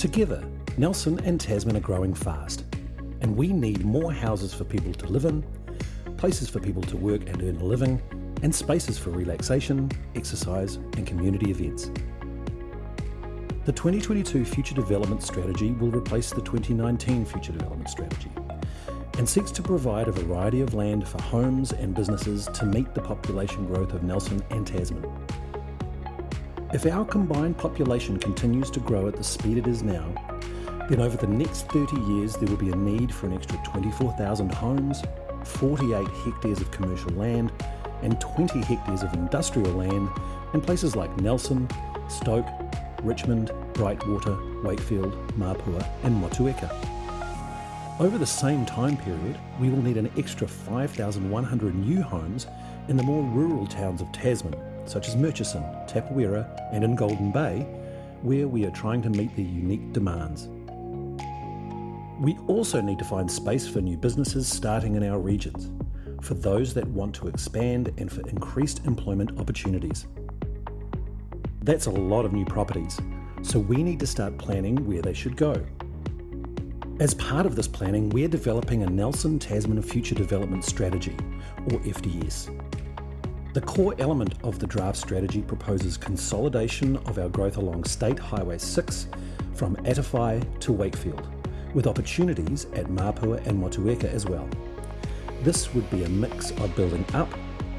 Together, Nelson and Tasman are growing fast, and we need more houses for people to live in, places for people to work and earn a living, and spaces for relaxation, exercise, and community events. The 2022 Future Development Strategy will replace the 2019 Future Development Strategy and seeks to provide a variety of land for homes and businesses to meet the population growth of Nelson and Tasman. If our combined population continues to grow at the speed it is now, then over the next 30 years there will be a need for an extra 24,000 homes, 48 hectares of commercial land, and 20 hectares of industrial land in places like Nelson, Stoke, Richmond, Brightwater, Wakefield, Mapua, and Motueka. Over the same time period, we will need an extra 5,100 new homes in the more rural towns of Tasman, such as Murchison, Tapawera, and in Golden Bay, where we are trying to meet their unique demands. We also need to find space for new businesses starting in our regions, for those that want to expand and for increased employment opportunities. That's a lot of new properties, so we need to start planning where they should go. As part of this planning, we're developing a Nelson Tasman Future Development Strategy, or FDS. The core element of the draft strategy proposes consolidation of our growth along State Highway 6 from Atawhai to Wakefield, with opportunities at Mapua and Motueka as well. This would be a mix of building up,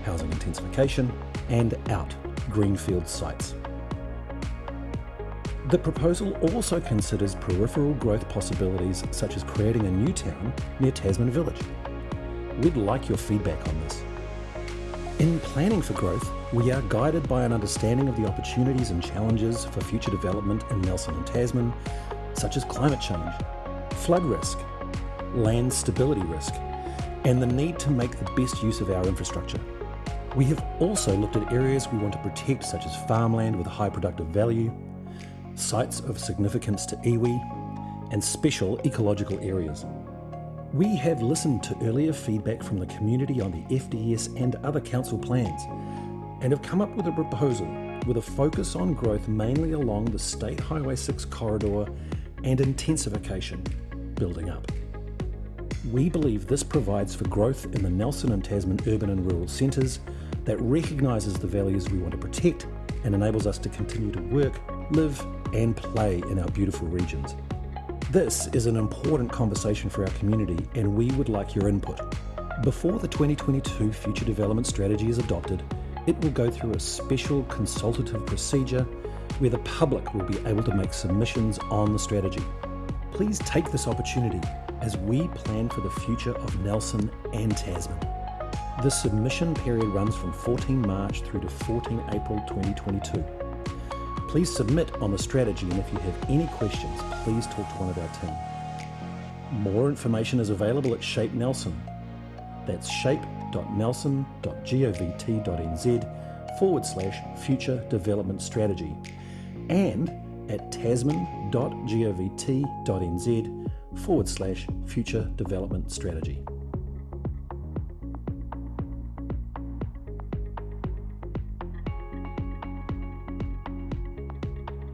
housing intensification, and out, greenfield sites. The proposal also considers peripheral growth possibilities such as creating a new town near Tasman Village. We'd like your feedback on this. In planning for growth, we are guided by an understanding of the opportunities and challenges for future development in Nelson and Tasman, such as climate change, flood risk, land stability risk, and the need to make the best use of our infrastructure. We have also looked at areas we want to protect such as farmland with a high productive value, sites of significance to iwi, and special ecological areas. We have listened to earlier feedback from the community on the FDS and other council plans and have come up with a proposal with a focus on growth mainly along the State Highway 6 corridor and intensification, building up. We believe this provides for growth in the Nelson and Tasman urban and rural centres that recognises the values we want to protect and enables us to continue to work, live, and play in our beautiful regions. This is an important conversation for our community, and we would like your input. Before the 2022 Future Development Strategy is adopted, it will go through a special consultative procedure where the public will be able to make submissions on the strategy. Please take this opportunity as we plan for the future of Nelson and Tasman. The submission period runs from 14 March through to 14 April 2022. Please submit on the strategy and if you have any questions, please talk to one of our team. More information is available at Shape Nelson. That's shape.nelson.govt.nz forward slash future development strategy and at tasman.govt.nz forward slash future development strategy.